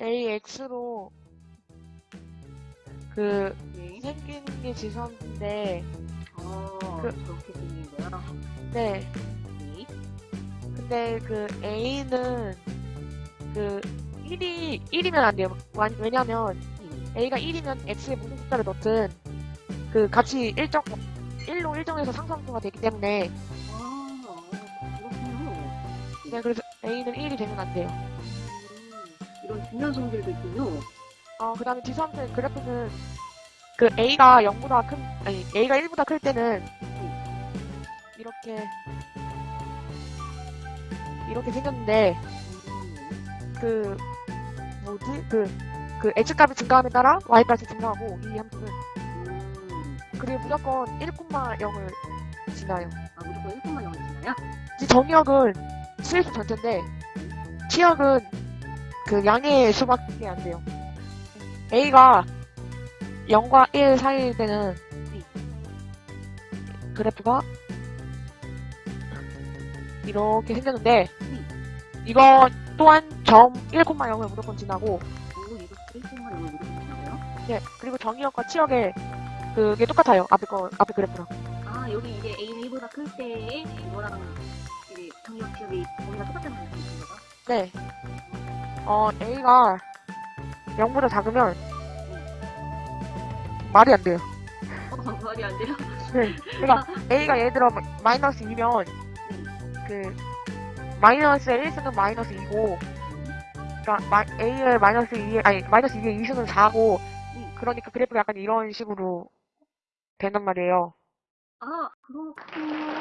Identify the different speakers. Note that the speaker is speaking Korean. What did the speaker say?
Speaker 1: AX로 그
Speaker 2: 네.
Speaker 1: 생긴 게 지수함수인데
Speaker 2: 어,
Speaker 1: 그-
Speaker 2: 저렇게 생긴 거야.
Speaker 1: 네
Speaker 2: 네.
Speaker 1: 근데 그 A는 그 1이 1이면 안 돼요. 완- 왜냐면
Speaker 2: 네.
Speaker 1: A가 1이면 X에 무슨 숫자를 넣든 그 값이 일정 1로 일정해서 상수함수가 되기 때문에
Speaker 2: 아, 그렇군요.
Speaker 1: 네, 그래서 A는 1이 되면 안 돼요.
Speaker 2: 성질도 있군요.
Speaker 1: 어, 그 다음에 지수함수의 그래프는 그 A가 0보다 큰, 아니, A가 1보다 클 때는 이렇게, 이렇게 생겼는데,
Speaker 2: 음,
Speaker 1: 그, 뭐지? 그, 그 X값이 증가함에 따라 Y값이 증가하고, 이 함수는.
Speaker 2: 음,
Speaker 1: 그리고 무조건 1,0을 지나요.
Speaker 2: 아, 무조건 1분만 영어지나요?
Speaker 1: 이 정의역은 수일수 전체인데, 치역은 그 양의 수밖에 안 돼요. A가 0과 1 사이일 때는 그래프가 이렇게 생겼는데, 이거 또한 점 1,0을 무조건 지나고,
Speaker 2: 오, 이거 1분만 영어 무조건 지나고요?
Speaker 1: 네, 그리고 정의역과 치역의 그게 똑같아요. 앞에 거, 앞에 그래프랑.
Speaker 2: 아, 여기 이제 A는 1보다 클 때에 이거랑 이제 정력 기억이 거기가 똑같다는 말씀이신 거죠?
Speaker 1: 네. 어, A가 0보다 작으면 말이 안 돼요.
Speaker 2: 어, 말이 안 돼요?
Speaker 1: 네. 그러니까 A가 예를 들어 마이너스 2면 그 마이너스의 1승은 마이너스 2고 그러니까 마, A의 마이너스 2의 아니 마이너스 2의 2승은 4고 그러니까 그래프가 약간 이런 식으로 된단 말이에요.
Speaker 2: 아, 그렇군요.